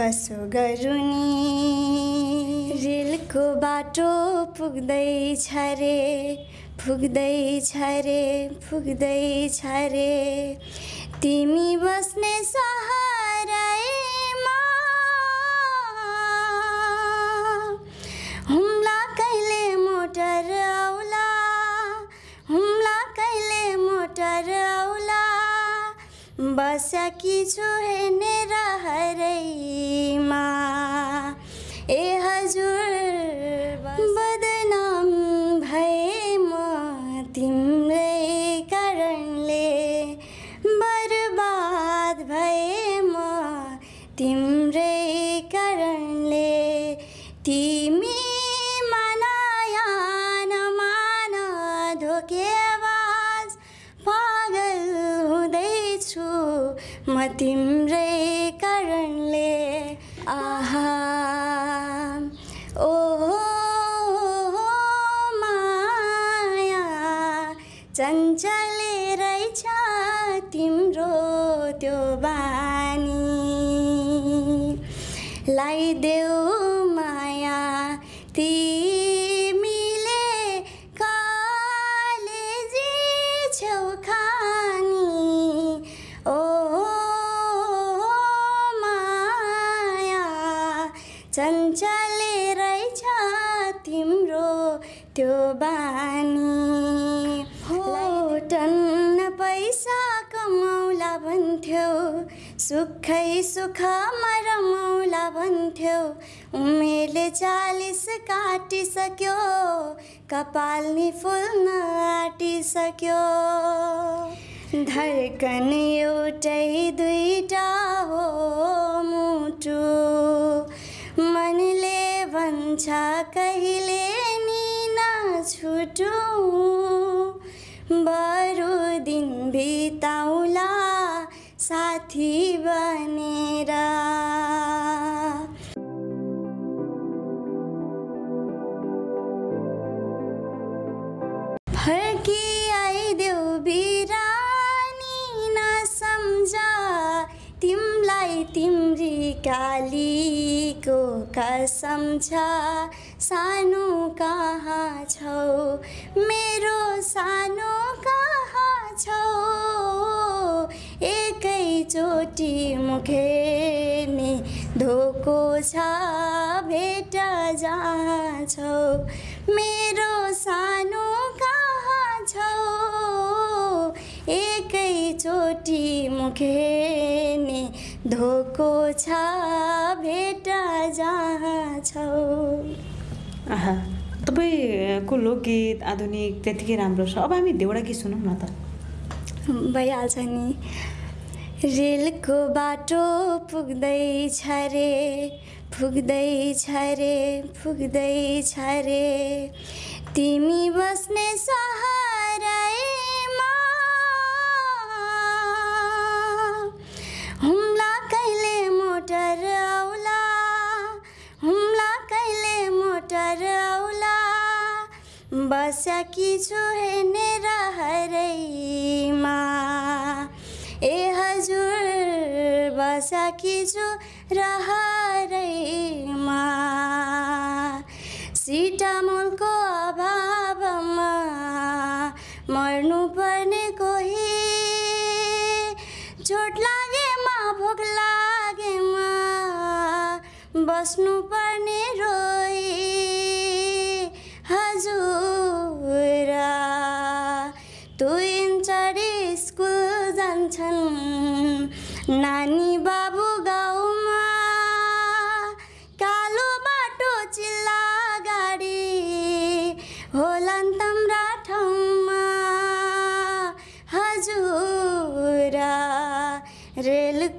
कसो गरुनी? रेलको बाटो पुग्दैछ रे पुग्दैछ रे पुग्दैछ रे। तिमी बस्ने सहरैमा बसकी छु हेर्ने रहरैमा म तिम्रै चञ्चले रहेछ तिम्रो त्यो बानी। हो टन्न पैसा कमाउला भन्थ्यौ सुखै सुखमा रमाउला भन्थ्यौ। उमेरले चालिस काटिसक्यो कपाल नि फुल्न आँटिसक्यो धड्कन एउटै दुईटा हो मुटु। भन्छ कहिले नि नछुटु बरु दिन बिताउला साथी बनेर। फर्की आइदेऊ बिरानी नसम्झ तिमलाई तिम्री कालीको कसम छ सानो कहाँ छौ? मेरो सानो कहाँ छौ? एकैचोटि मुखेर्ने धोको छ भेट जहाँ छौ मेरो सानो कहाँ छौ? एकैचोटि मुखेर्ने धोको तपाईँको लोकगीत आधुनिक त्यतिकै राम्रो छ। अब हामी देउडा गीत सुनौँ न त। भइहाल्छ नि। रेलको बाटो पुग्दैछ रे पुग्दैछ रे पुग्दैछ रे। तिमी बस्ने सहरैमा बसकी छु हेर्ने रहरैमा ए हजुर बसकी छु रहरैमा सिटामोलको अभावमा मर्नुपर्ने कोही। चोट लागेमा भोक लागेमा बस्नु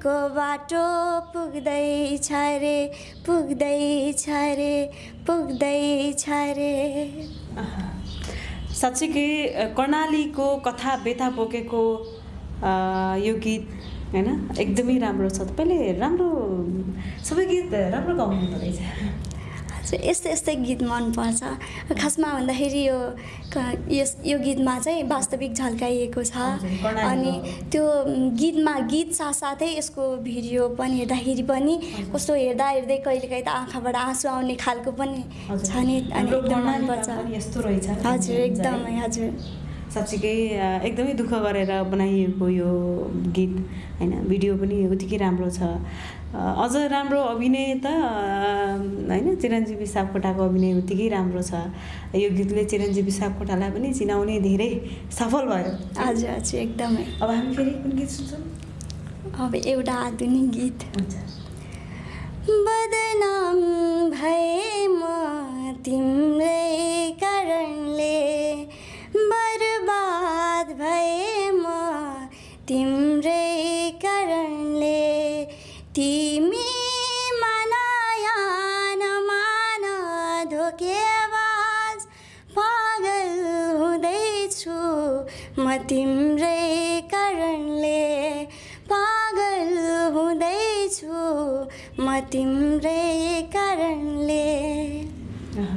रेलको बाटो पुग्दैछ रे पुग्दैछ रे पुग्दैछ रे। साँच्चीकै कर्णालीको कथा व्यथा बोकेको यो गीत होइन एकदमै राम्रो छ। तपाईँले राम्रो सबै गीत राम्रो गाउनु हुँदो रहेछ। यस्तै यस्तै गीत मनपर्छ। खासमा भन्दाखेरि यो यस यो गीतमा चाहिँ वास्तविक झल्काइएको छ। अनि। त्यो गीतमा गीत साथसाथै यसको भिडियो पनि हेर्दाखेरि पनि कस्तो हेर्दा हेर्दै कहिलेकाहीँ त आँखाबाट आँसु आउने खालको पनि। छ नि अनि एकदम मनपर्छ। हजुर। एकदमै हजुर। साँच्चीकै एकदमै दुःख गरेर बनाइएको यो गीत होइन भिडियो पनि उत्तिकै राम्रो छ। अझ राम्रो अभिनय त होइन चिरञ्जीवी सापकोटाको अभिनय उत्तिकै राम्रो छ। यो गीतले चिरञ्जीवी सापकोटालाई पनि चिनाउने धेरै सफल भयो। हजुर हजुर एकदमै। अब हामी फेरि कुन गीत सुन्छौँ? अब एउटा आधुनिक गीत। हुन्छ। बदनाम भए म तिम्रै म तिम्रै कारणले। अह,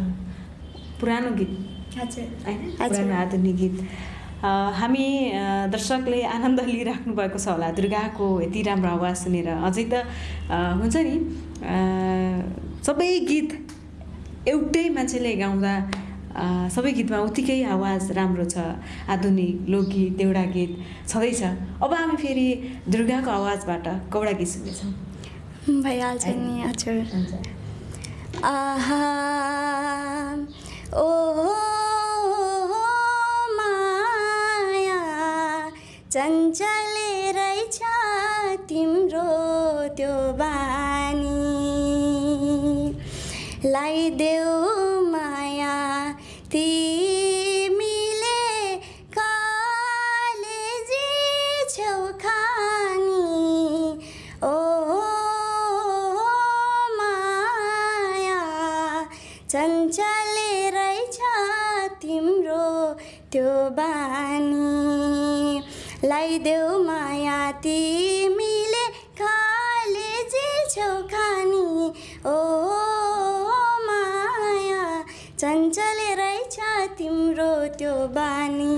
पुरानो गीत। हजुर। आधुनिक गीत। हामी दर्शकले आनन्द लिइराख्नु भएको छ होला दुर्गाको यति राम्रो आवाज सुनेर। अझै त हुन्छ नि सबै गीत एउटै मान्छेले गाउँदा सबै गीतमा उत्तिकै आवाज राम्रो छ। आधुनिक लोकगीत देउडा गीत छँदैछ। अब हामी फेरि दुर्गाको आवाजबाट कौडा गीत सुन्नेछौँ। भइहाल्छ नि हजुर। आहा ओ माया चञ्चले रहेछ तिम्रो त्यो बानी। लाइदेऊ बानी। लाइदेऊ माया तिमीले कालेजी छेउ खानी ओ माया चञ्चले रहेछ तिम्रो त्यो बानी।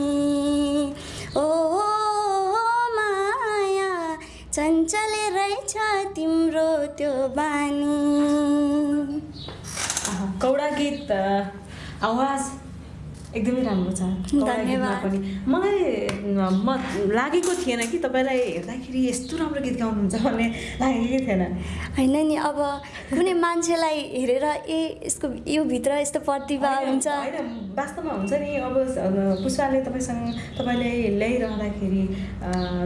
ओ माया चञ्चले रहेछ तिम्रो त्यो बानी। कौडा गीत आवाज। एकदमै राम्रो छ। धन्यवाद। पनि। मलाई म लागेको थिएन कि तपाईँलाई हेर्दाखेरि यस्तो राम्रो गीत गाउनुहुन्छ भन्ने लागेकै थिएन। होइन नि अब कुनै मान्छेलाई हेरेर ए यसको यो भित्र यस्तो प्रतिभा हुन्छ। होइन वास्तवमा हुन्छ नि अब पुष्पाले तपाईँसँग तपाईँले ल्याइरहँदाखेरि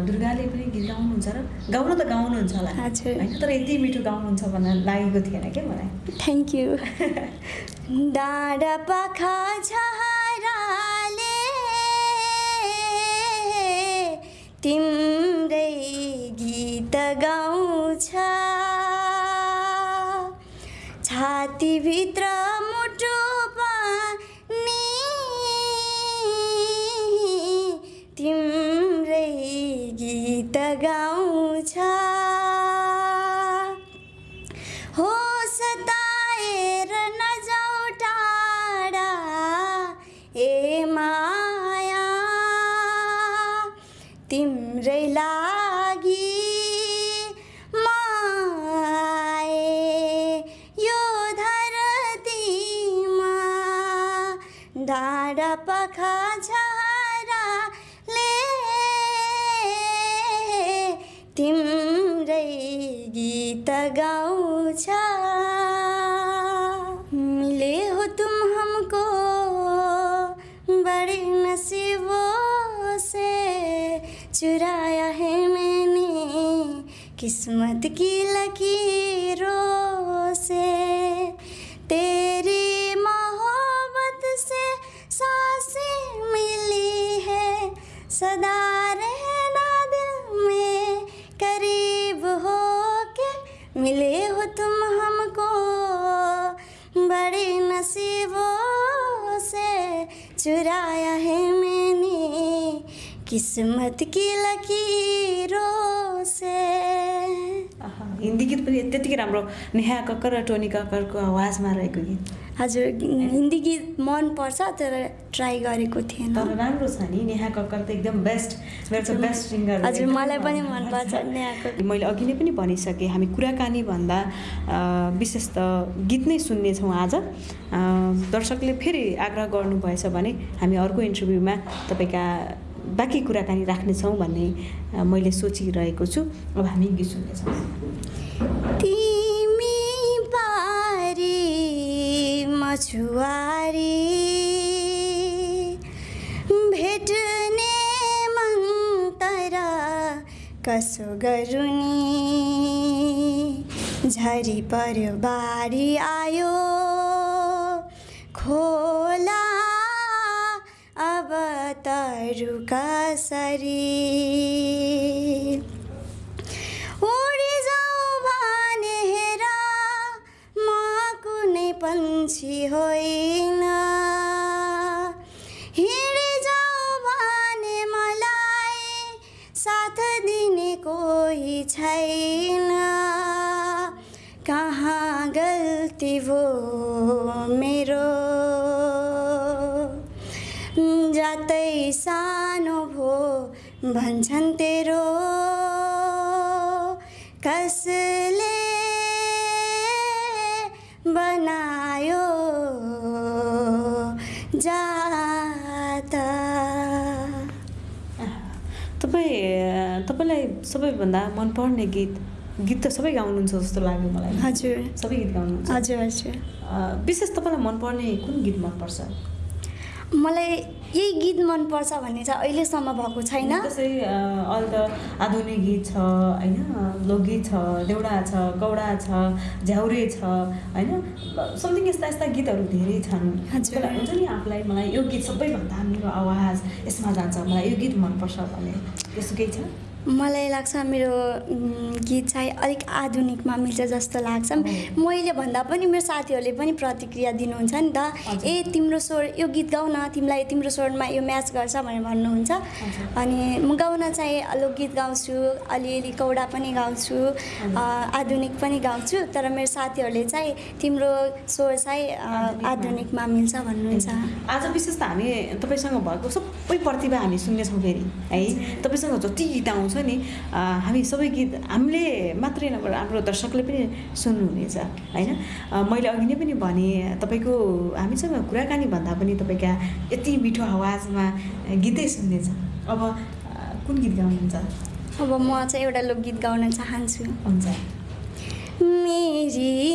दुर्गाले पनि गीत गाउनुहुन्छ र गाउन त गाउनुहुन्छ होला। हजुर। होइन तर यति मिठो गाउनुहुन्छ भनेर लागेको थिएन क्या मलाई। थ्याङ्क यू डाँडा पाखा तिम्रै गीत गाउँछ। छातीभित्र डाँडा पखा झाराले तिम्रै गीत गाउँछ मिले हो तुम हमको बड़े नसीबों से। चुराया है मैंने किस्मत की लकीरों। सदा रहना दिल में करीब हो के मिले हो तुम हमको। बड़े नसीबों से चुराया है मैंने किस्मत की लकीरों से। हिंदी गीत पनि त्यतिकै राम्रो नेहा कक्कर र टोनी कक्करको आवाजमा रहेको गीत। हजुर हिन्दी गीत मनपर्छ तर ट्राई गरेको थिएन। तर राम्रो छ नि नेहा कक्कर त एकदम बेस्ट बेस्ट सिङ्गर हजुर मलाई पनि मनपर्छ नेहाको मैले अघि नै पनि भनिसकेँ हामी कुराकानी भन्दा अ, विशेष त गीत नै सुन्नेछौँ आज। दर्शकले फेरि आग्रह गर्नुभएछ भने हामी अर्को इन्टरभ्यूमा तपाईँका बाँकी कुराकानी राख्नेछौँ भन्ने मैले सोचिरहेको छु। अब हामी गीत सुन्नेछौँ। मछुवारी भेट्ने मन कसो गरुनी। झरी पर्यो बारी आयो। खोला अब तरु कसरी होइन हिँडी भने मलाई साथ दिने कोही छैन कहाँ गल्ती भो मेरो जातै सानो भो भन्छन् तेरो सबैभन्दा मनपर्ने गीत गीत त सबै गाउनुहुन्छ जस्तो लाग्यो मलाई। हजुर। सबै गीत गाउनुहुन्छ। हजुर हजुर। विशेष तपाईँलाई मनपर्ने कुन गीत मनपर्छ? मलाई यही गीत मनपर्छ भन्ने चाहिँ अहिलेसम्म भएको छैन। त्यसै अ, अहिले त आधुनिक गीत छ होइन? लोकगीत छ देउडा छ गौडा छ झ्याउरे छ होइन? समथिङ यस्ता यस्ता गीतहरू धेरै छन्। हुन्छ नि आफूलाई मलाई यो गीत सबैभन्दा मेरो आवाज यसमा जान्छ मलाई यो गीत मनपर्छ भने त्यस्तो केही छ? मलाई लाग्छ मेरो गीत चाहिँ अलिक आधुनिकमा मिल्छ जस्तो लाग्छ। मैले भन्दा पनि मेरो साथीहरूले पनि प्रतिक्रिया दिनुहुन्छ नि त। ए तिम्रो स्वर यो गीत गाउन तिमीलाई तिम्रो स्वरमा यो म्याच गर्छ भनेर भन्नुहुन्छ। अनि म गाउन चाहिँ लोकगीत गाउँछु अलिअलि कौडा पनि गाउँछु आधुनिक पनि गाउँछु तर मेरो साथीहरूले चाहिँ तिम्रो स्वर चाहिँ। आधुनिकमा। मिल्छ भन्नुहुन्छ। आज विशेष त हामी तपाईँसँग भएको सबै प्रतिभा हामी सुन्नेछौँ फेरि है? तपाईँसँग जति गीत आउँछ नि अ, हामी सबै गीत हामीले मात्रै नभएर हाम्रो दर्शकले पनि सुन्नुहुनेछ होइन? मैले अघि नै पनि भने तपाईँको हामीसँग कुराकानी भन्दा पनि तपाईँका यति मिठो आवाजमा गीतै सुन्नेछ। अब कुन गीत गाउनुहुन्छ? अब म चाहिँ एउटा लोकगीत गाउन चाहन्छु। हुन्छ। मेरी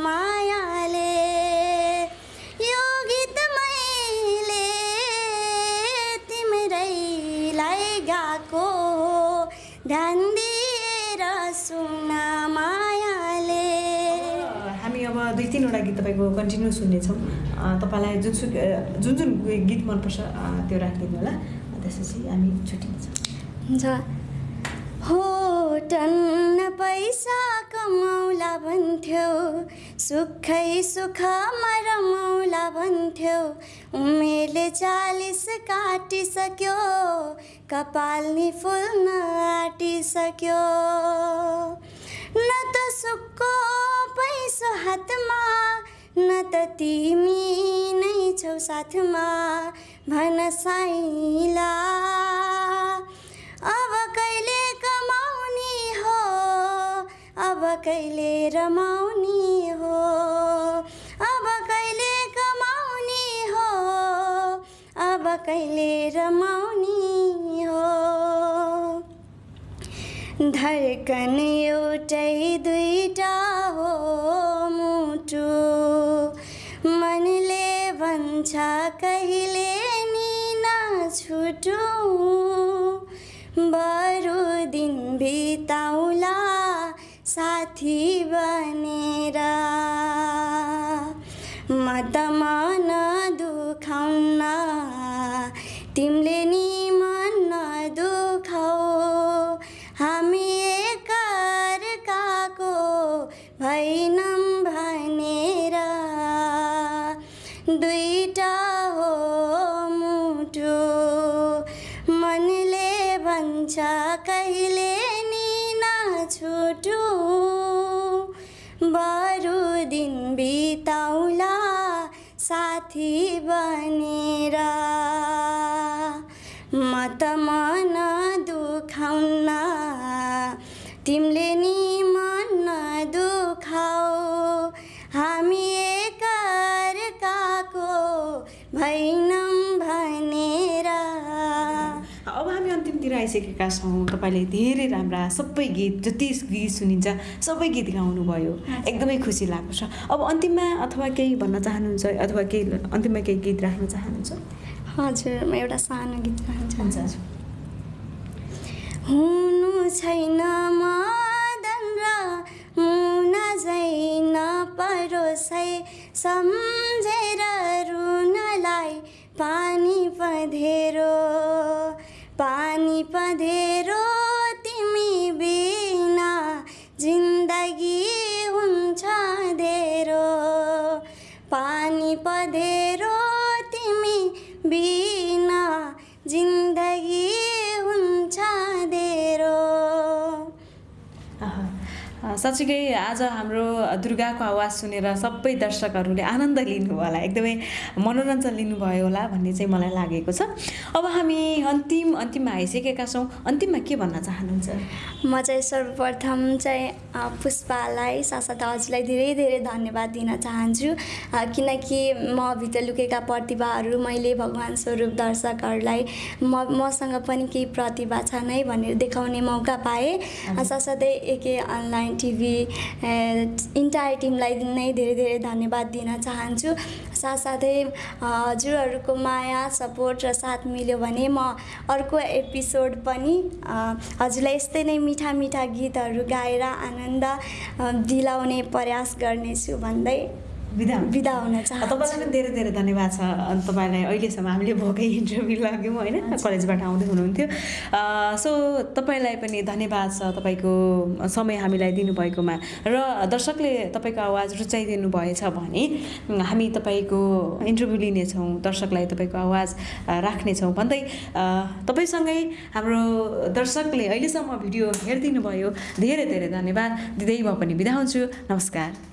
मायाले यो गीत मैले तिम्रैलाई गाएको हो ध्यान दिएर सुन मायाले हामी अब दुई तिनवटा गीत तपाईँको कन्टिन्यू सुन्नेछौँ तपाईँलाई जुनसुकै जुन जुन गीत मनपर्छ त्यो राखिदिनु होला त्यसपछि हामी छुट्टिन्छौँ हुन्छ हो टन्न पैसा कमाउला भन्थ्यौ सुखै सुखमा रमाउला भन्थ्यौ। उमेरले चालिस काटिसक्यो। कपाल नि फुल्न आँटिसक्यो न त सुक्को पैसो हातमा न त तिमी नै छौ साथमा भन साइला। अब कहिले रमाउने हो? अब कहिले कमाउने हो? अब कहिले रमाउने हो? धड्कन एउटै दुईटा हो मुटु। मनले भन्छ कहिले नि नछुटु बरु दिन बिताउला साथी बनेर। म त मन दुखाउन तिमीले नि मन दुखाउ हामी एकअर्काको भैनौँ भनेर। दुईटा हामी एकअर्काको भैनौँ भनेर। अब हामी अन्तिमतिर आइसकेका छौँ। तपाईँले धेरै राम्रा सबै गीत जति गीत सुनिन्छ सबै गीत गाउनुभयो। एकदमै खुसी लागेको छ। अब अन्तिममा अथवा केही भन्न चाहनुहुन्छ अथवा केही अन्तिममा केही गीत राख्न चाहनुहुन्छ? हजुर म एउटा सानो गीत गाउन चाहन्छु। हुन्छ। हुनु छैन र मुन झैन परोसै सम्झेर रुनलाई पानी पधेरो साँच्चीकै आज हाम्रो दुर्गाको आवाज सुनेर सबै दर्शकहरूले आनन्द लिनुभयो होला। एकदमै मनोरञ्जन लिनुभयो होला भन्ने चाहिँ मलाई लागेको छ। अब हामी अन्तिम अन्तिममा आइसकेका छौँ। अन्तिममा के भन्न चाहनुहुन्छ? म चाहिँ सर्वप्रथम चाहिँ पुष्पालाई सासादा हजुरलाई धेरै धेरै धन्यवाद दिन चाहन्छु। किनकि म भित्र लुकेका प्रतिभाहरू मैले भगवान् स्वरूप दर्शकहरूलाई म मसँग पनि केही प्रतिभा छ नै भनेर देखाउने मौका पाएँ। साथसाथै एके अनलाइन टिभी इन्टायर टिमलाई नै धेरै धेरै धन्यवाद दिन चाहन्छु। साथसाथै हजुरहरूको माया सपोर्ट र साथ मिल्यो भने म अर्को एपिसोड पनि हजुरलाई यस्तै नै मिठा मिठा गीतहरू गाएर आनन्द दिलाउने प्रयास गर्नेछु भन्दै बिदा हुनु। बिदा हुन तपाईँलाई चाहन्छु। पनि धेरै धेरै धन्यवाद छ। अनि तपाईँलाई अहिलेसम्म हामीले भएकै इन्टरभ्यू लाग्यौँ होइन? कलेजबाट आउँदै हुनुहुन्थ्यो। सो तपाईँलाई पनि धन्यवाद छ तपाईँको समय हामीलाई दिनुभएकोमा। र दर्शकले तपाईँको आवाज रुचाइदिनु भएछ भने हामी तपाईँको इन्टरभ्यू लिनेछौँ दर्शकलाई तपाईँको आवाज राख्नेछौँ। भन्दै तपाईँसँगै हाम्रो दर्शकले अहिलेसम्म भिडियो हेरिदिनु भयो धेरै धेरै धन्यवाद। दिँदै म पनि बिदा हुन्छु। नमस्कार।